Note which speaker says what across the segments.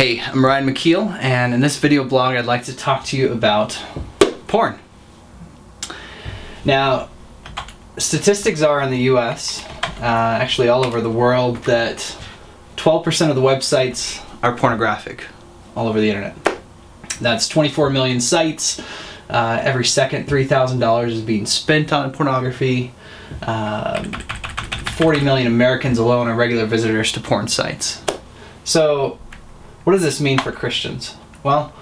Speaker 1: Hey, I'm Ryan McKeel, and in this video blog, I'd like to talk to you about porn. Now, statistics are in the US, uh, actually all over the world, that 12% of the websites are pornographic all over the internet. That's 24 million sites. Uh, every second, $3,000 is being spent on pornography. Um, 40 million Americans alone are regular visitors to porn sites. So, what does this mean for Christians? Well,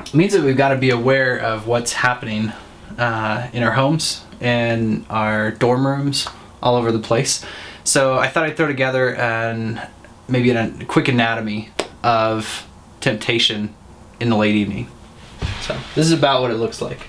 Speaker 1: it means that we've got to be aware of what's happening uh, in our homes, in our dorm rooms, all over the place. So I thought I'd throw together an maybe a quick anatomy of temptation in the late evening. So this is about what it looks like.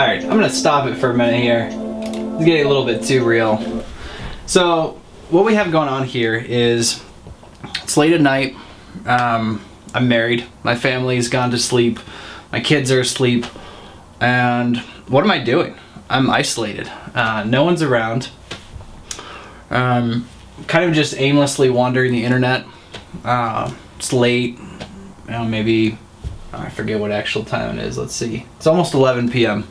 Speaker 1: Alright, I'm gonna stop it for a minute here. It's getting a little bit too real. So, what we have going on here is it's late at night. Um, I'm married. My family's gone to sleep. My kids are asleep. And what am I doing? I'm isolated. Uh, no one's around. Um, kind of just aimlessly wandering the internet. Uh, it's late. You know, maybe I forget what actual time it is. Let's see. It's almost 11 p.m.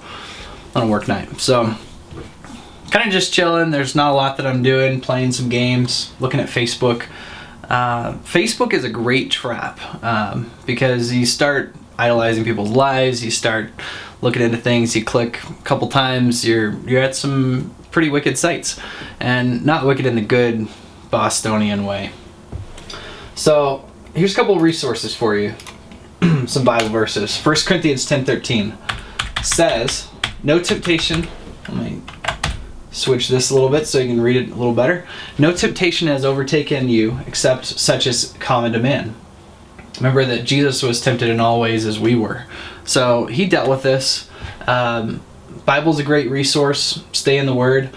Speaker 1: on a work night. So, kind of just chilling. There's not a lot that I'm doing. Playing some games, looking at Facebook. Uh, Facebook is a great trap um, because you start idolizing people's lives. You start looking into things. You click a couple times. You're you're at some pretty wicked sites, and not wicked in the good Bostonian way. So here's a couple resources for you. Some Bible verses. 1 Corinthians 10:13 says, "No temptation." Let me switch this a little bit so you can read it a little better. No temptation has overtaken you except such as common to man. Remember that Jesus was tempted in all ways as we were. So he dealt with this. Um, Bible's a great resource. Stay in the Word.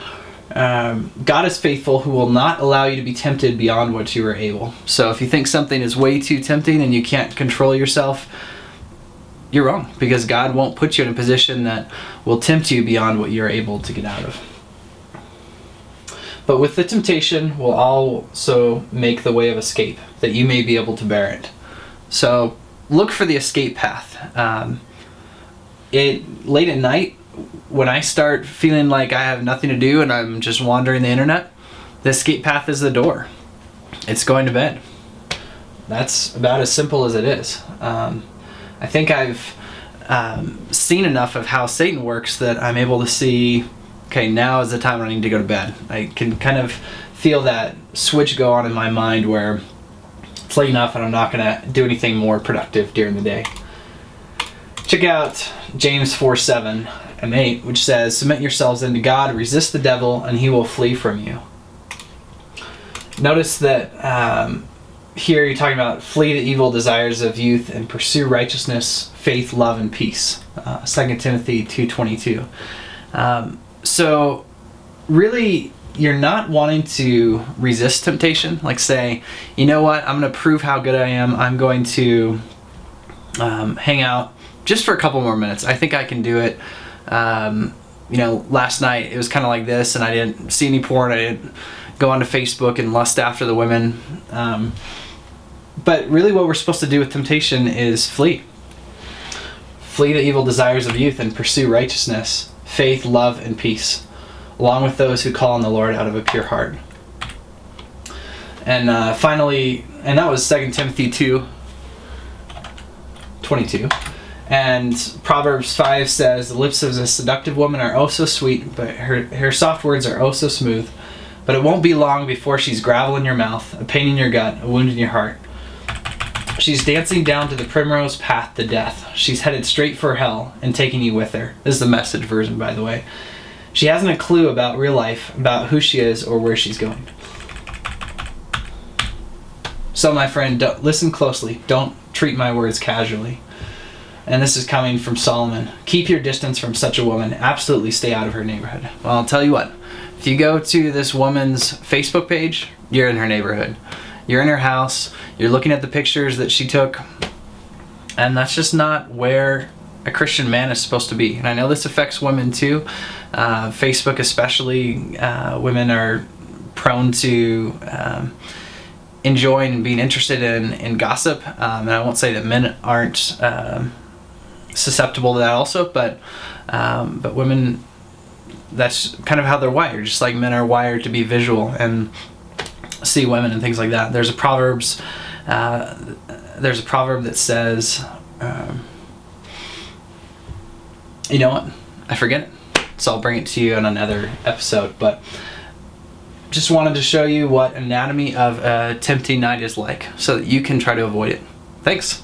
Speaker 1: Um, God is faithful who will not allow you to be tempted beyond what you are able. So if you think something is way too tempting and you can't control yourself, you're wrong because God won't put you in a position that will tempt you beyond what you're able to get out of. But with the temptation will also make the way of escape, that you may be able to bear it. So look for the escape path. Um, it late at night, when I start feeling like I have nothing to do and I'm just wandering the internet, the escape path is the door. It's going to bed. That's about as simple as it is. Um, I think I've um, seen enough of how Satan works that I'm able to see okay, now is the time I need to go to bed. I can kind of feel that switch go on in my mind where it's late enough and I'm not going to do anything more productive during the day. Check out James 4 7 and 8, which says, Submit yourselves unto God, resist the devil, and he will flee from you. Notice that um, here you're talking about flee the evil desires of youth and pursue righteousness, faith, love, and peace. Uh, 2 Timothy 2.22. Um, so really you're not wanting to resist temptation like say you know what i'm going to prove how good i am i'm going to um, hang out just for a couple more minutes i think i can do it um, you know, last night it was kind of like this, and I didn't see any porn. I didn't go onto Facebook and lust after the women. Um, but really, what we're supposed to do with temptation is flee. Flee the evil desires of youth and pursue righteousness, faith, love, and peace, along with those who call on the Lord out of a pure heart. And uh, finally, and that was 2 Timothy 2 22. And Proverbs 5 says, The lips of a seductive woman are oh so sweet, but her, her soft words are oh so smooth. But it won't be long before she's gravel in your mouth, a pain in your gut, a wound in your heart. She's dancing down to the primrose path to death. She's headed straight for hell and taking you with her. This is the message version, by the way. She hasn't a clue about real life, about who she is or where she's going. So, my friend, listen closely. Don't treat my words casually. And this is coming from Solomon. Keep your distance from such a woman. Absolutely stay out of her neighborhood. Well, I'll tell you what. If you go to this woman's Facebook page, you're in her neighborhood. You're in her house. You're looking at the pictures that she took. And that's just not where a Christian man is supposed to be. And I know this affects women too. Uh, Facebook, especially, uh, women are prone to. Um, enjoying being interested in, in gossip. Um, and I won't say that men aren't um, susceptible to that also, but um, but women, that's kind of how they're wired. Just like men are wired to be visual and see women and things like that. There's a proverbs. Uh, there's a proverb that says, um, you know what? I forget it. So I'll bring it to you in another episode. But just wanted to show you what anatomy of a tempting night is like so that you can try to avoid it. Thanks.